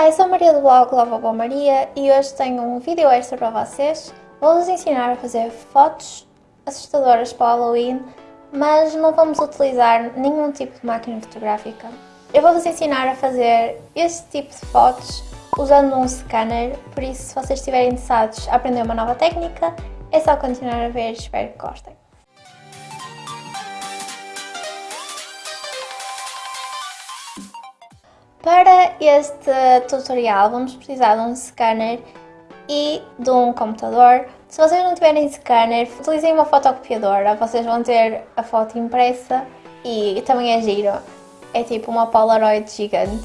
Olá, eu sou a Maria do blog Lavabo Maria e hoje tenho um vídeo extra para vocês. Vou-vos ensinar a fazer fotos assustadoras para o Halloween, mas não vamos utilizar nenhum tipo de máquina fotográfica. Eu vou-vos ensinar a fazer este tipo de fotos usando um scanner, por isso se vocês estiverem interessados a aprender uma nova técnica, é só continuar a ver, espero que gostem. Para este tutorial vamos precisar de um scanner e de um computador. Se vocês não tiverem scanner, utilizem uma fotocopiadora, vocês vão ter a foto impressa e também é giro. É tipo uma Polaroid gigante.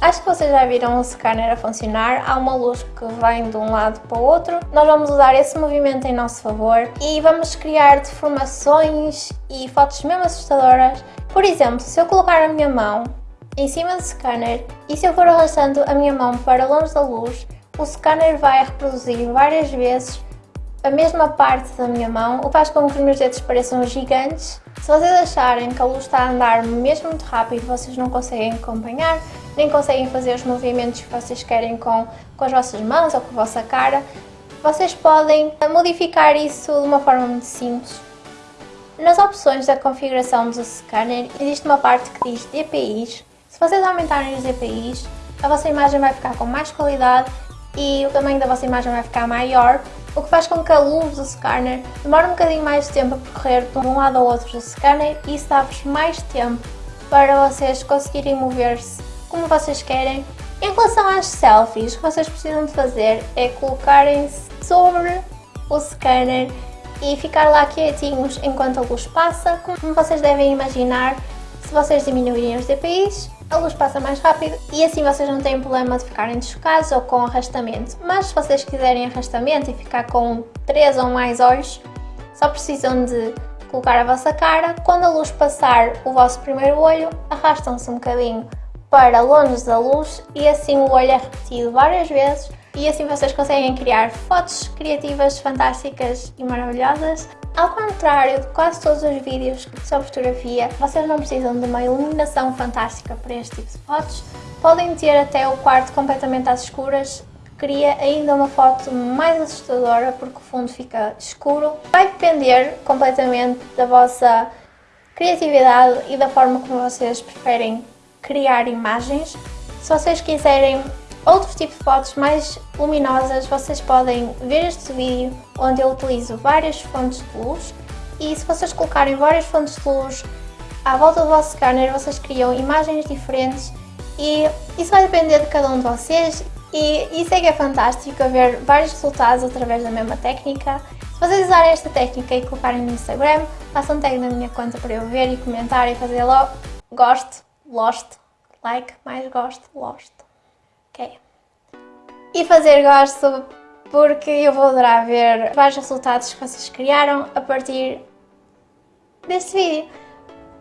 Acho que vocês já viram o scanner a funcionar, há uma luz que vem de um lado para o outro. Nós vamos usar esse movimento em nosso favor e vamos criar deformações e fotos mesmo assustadoras. Por exemplo, se eu colocar a minha mão em cima do scanner e se eu for arrastando a minha mão para longe da luz, o scanner vai reproduzir várias vezes a mesma parte da minha mão, o que faz com que os meus dedos pareçam gigantes. Se vocês acharem que a luz está a andar mesmo muito rápido, vocês não conseguem acompanhar, nem conseguem fazer os movimentos que vocês querem com, com as vossas mãos ou com a vossa cara, vocês podem modificar isso de uma forma muito simples. Nas opções da configuração do scanner existe uma parte que diz DPIs, se vocês aumentarem os DPIs, a vossa imagem vai ficar com mais qualidade e o tamanho da vossa imagem vai ficar maior, o que faz com que a luz do scanner demore um bocadinho mais de tempo a percorrer de um lado ao outro do scanner e isso dá-vos mais tempo para vocês conseguirem mover-se como vocês querem. Em relação às selfies, o que vocês precisam de fazer é colocarem-se sobre o scanner e ficar lá quietinhos enquanto a luz passa, como vocês devem imaginar, se vocês diminuírem os DPIs, a luz passa mais rápido e assim vocês não têm problema de ficarem desfocados ou com arrastamento. Mas se vocês quiserem arrastamento e ficar com 3 ou mais olhos, só precisam de colocar a vossa cara. Quando a luz passar o vosso primeiro olho, arrastam-se um bocadinho para longe da luz e assim o olho é repetido várias vezes e assim vocês conseguem criar fotos criativas, fantásticas e maravilhosas ao contrário de quase todos os vídeos sobre fotografia, vocês não precisam de uma iluminação fantástica para este tipo de fotos. Podem ter até o quarto completamente às escuras, cria ainda uma foto mais assustadora porque o fundo fica escuro. Vai depender completamente da vossa criatividade e da forma como vocês preferem criar imagens. Se vocês quiserem Outro tipo de fotos mais luminosas, vocês podem ver este vídeo onde eu utilizo várias fontes de luz e se vocês colocarem várias fontes de luz à volta do vosso scanner, vocês criam imagens diferentes e isso vai depender de cada um de vocês e isso é que é fantástico, ver vários resultados através da mesma técnica. Se vocês usarem esta técnica e colocarem no Instagram, façam tag na minha conta para eu ver e comentar e fazer logo gosto, lost, like, mais gosto, lost. Ok. E fazer gosto porque eu vou adorar ver vários resultados que vocês criaram a partir deste vídeo.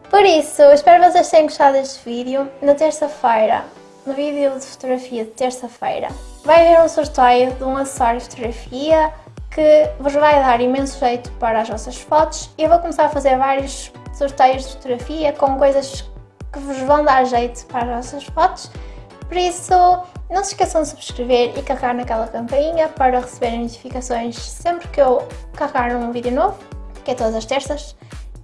Por isso, espero que vocês tenham gostado deste vídeo. Na terça-feira, no vídeo de fotografia de terça-feira, vai haver um sorteio de um acessório de fotografia que vos vai dar imenso jeito para as vossas fotos. Eu vou começar a fazer vários sorteios de fotografia com coisas que vos vão dar jeito para as vossas fotos. Por isso, não se esqueçam de subscrever e carregar naquela campainha para receberem notificações sempre que eu carregar um vídeo novo, que é todas as terças,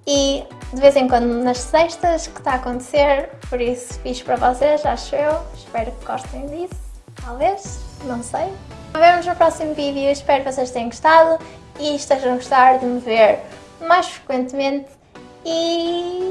e de vez em quando nas sextas que está a acontecer, por isso fiz para vocês, acho eu, espero que gostem disso, talvez, não sei. Vemos no próximo vídeo, espero que vocês tenham gostado e estejam a gostar de me ver mais frequentemente. E